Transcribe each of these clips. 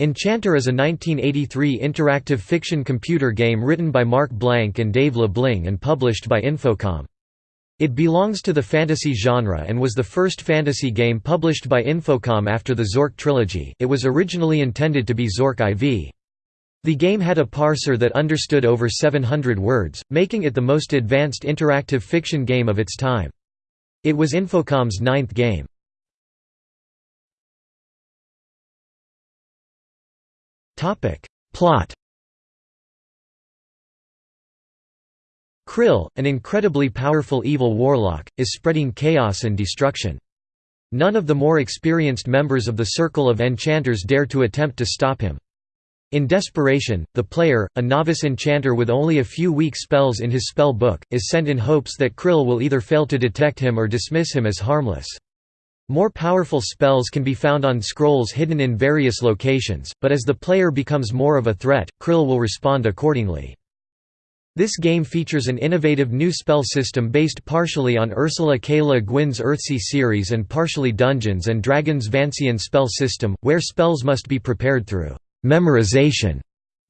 Enchanter is a 1983 interactive fiction computer game written by Mark Blank and Dave LeBling and published by Infocom. It belongs to the fantasy genre and was the first fantasy game published by Infocom after the Zork trilogy it was originally intended to be Zork IV. The game had a parser that understood over 700 words, making it the most advanced interactive fiction game of its time. It was Infocom's ninth game. Plot Krill, an incredibly powerful evil warlock, is spreading chaos and destruction. None of the more experienced members of the Circle of Enchanters dare to attempt to stop him. In desperation, the player, a novice enchanter with only a few weak spells in his spell book, is sent in hopes that Krill will either fail to detect him or dismiss him as harmless. More powerful spells can be found on scrolls hidden in various locations, but as the player becomes more of a threat, Krill will respond accordingly. This game features an innovative new spell system based partially on Ursula K. Le Guin's Earthsea series and partially Dungeons & Dragons' Vancian spell system, where spells must be prepared through «memorization»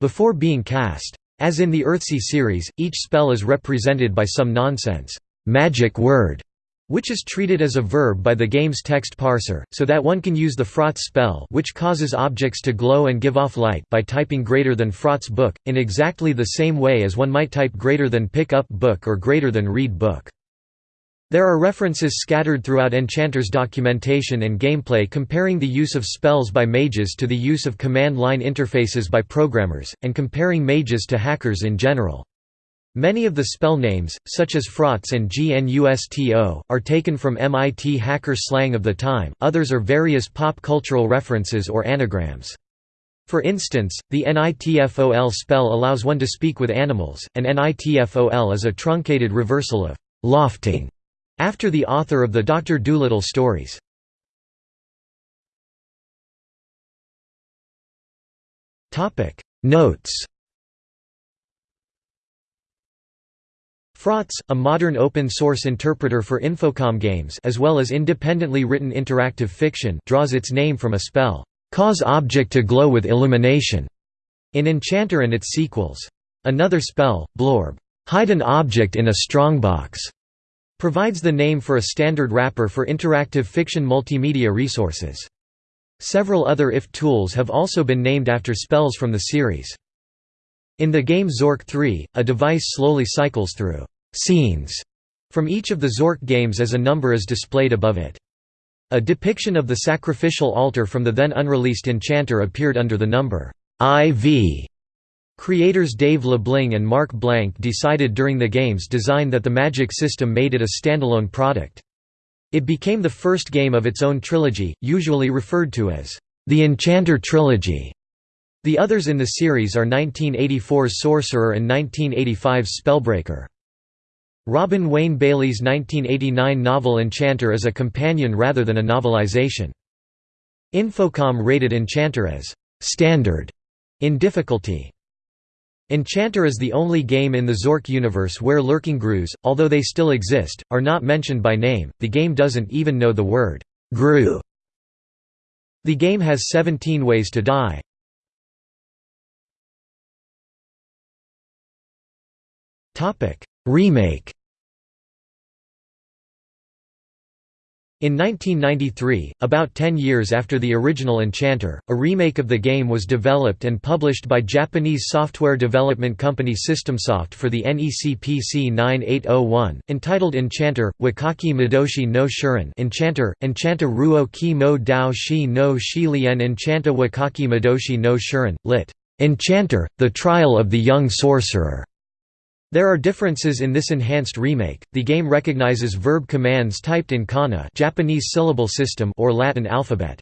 before being cast. As in the Earthsea series, each spell is represented by some nonsense «magic word» which is treated as a verb by the game's text parser, so that one can use the Frotz spell which causes objects to glow and give off light by typing greater than Frotz book, in exactly the same way as one might type greater than pick up book or greater than read book. There are references scattered throughout Enchanter's documentation and gameplay comparing the use of spells by mages to the use of command line interfaces by programmers, and comparing mages to hackers in general. Many of the spell names, such as Frotz and GNUSTO, are taken from MIT hacker slang of the time, others are various pop cultural references or anagrams. For instance, the NITFOL spell allows one to speak with animals, and NITFOL is a truncated reversal of «lofting» after the author of the Dr. Dolittle stories. Notes Frotz, a modern open-source interpreter for Infocom games as well as independently written interactive fiction draws its name from a spell, "'cause object to glow with illumination' in Enchanter and its sequels. Another spell, Blorb, "'hide an object in a strongbox' provides the name for a standard wrapper for interactive fiction multimedia resources. Several other IF tools have also been named after spells from the series. In the game Zork 3, a device slowly cycles through scenes from each of the Zork games as a number is displayed above it. A depiction of the sacrificial altar from the then unreleased Enchanter appeared under the number IV. Creators Dave LeBling and Mark Blank decided during the game's design that the magic system made it a standalone product. It became the first game of its own trilogy, usually referred to as the Enchanter Trilogy. The others in the series are 1984's Sorcerer and 1985's Spellbreaker. Robin Wayne Bailey's 1989 novel Enchanter is a companion rather than a novelization. Infocom rated Enchanter as «standard» in difficulty. Enchanter is the only game in the Zork universe where lurking grues, although they still exist, are not mentioned by name, the game doesn't even know the word «grue». The game has 17 ways to die. Topic: Remake In 1993, about 10 years after the original Enchanter, a remake of the game was developed and published by Japanese software development company Systemsoft for the NEC PC 9801, entitled Enchanter, Wakaki Madoshi no Shuren Enchanter, Enchanta Ruo Ki mo Dao Shi no Shilian Enchanta Wakaki Madoshi no Shuren, lit. Enchanter, The Trial of the Young Sorcerer. There are differences in this enhanced remake. The game recognizes verb commands typed in kana, Japanese syllable system, or Latin alphabet.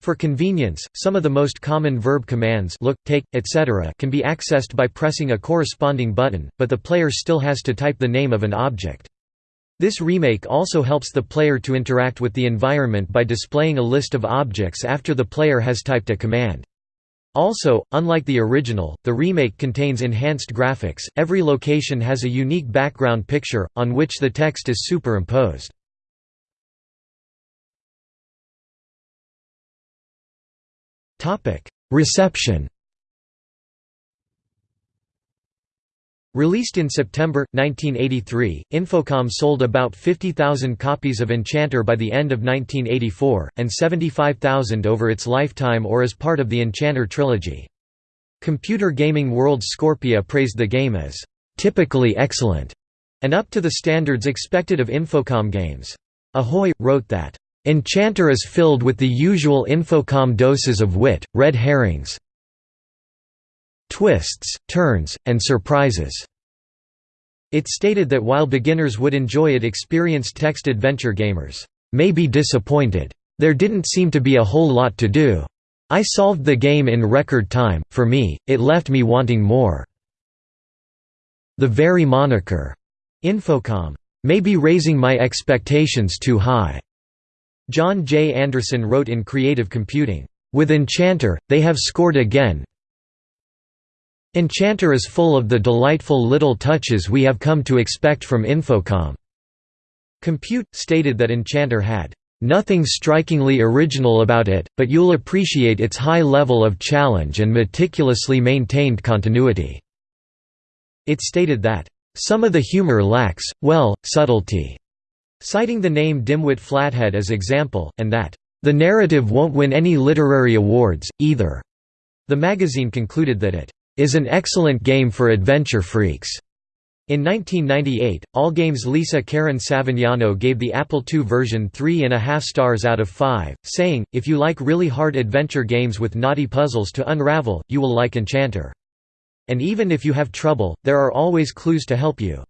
For convenience, some of the most common verb commands look, take, etc. can be accessed by pressing a corresponding button, but the player still has to type the name of an object. This remake also helps the player to interact with the environment by displaying a list of objects after the player has typed a command. Also, unlike the original, the remake contains enhanced graphics, every location has a unique background picture, on which the text is superimposed. Reception Released in September, 1983, Infocom sold about 50,000 copies of Enchanter by the end of 1984, and 75,000 over its lifetime or as part of the Enchanter trilogy. Computer Gaming World Scorpia praised the game as, "...typically excellent", and up to the standards expected of Infocom games. Ahoy! wrote that, "...Enchanter is filled with the usual Infocom doses of wit, red herrings, twists, turns, and surprises. It stated that while beginners would enjoy it experienced text adventure gamers may be disappointed. There didn't seem to be a whole lot to do. I solved the game in record time, for me, it left me wanting more. The very moniker, Infocom, may be raising my expectations too high. John J. Anderson wrote in Creative Computing, "...with Enchanter, they have scored again, Enchanter is full of the delightful little touches we have come to expect from Infocom. Compute stated that Enchanter had nothing strikingly original about it, but you'll appreciate its high level of challenge and meticulously maintained continuity. It stated that some of the humor lacks, well, subtlety, citing the name Dimwit Flathead as example, and that the narrative won't win any literary awards, either. The magazine concluded that it is an excellent game for adventure freaks. In 1998, Allgame's Lisa Karen Savignano gave the Apple II version 3.5 stars out of 5, saying, If you like really hard adventure games with knotty puzzles to unravel, you will like Enchanter. And even if you have trouble, there are always clues to help you.